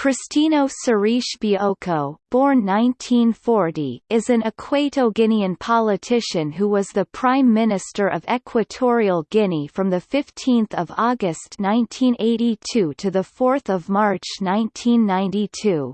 Cristino Seriche Bioko, born 1940, is an Equato-Guinean politician who was the Prime Minister of Equatorial Guinea from 15 August 1982 to 4 March 1992.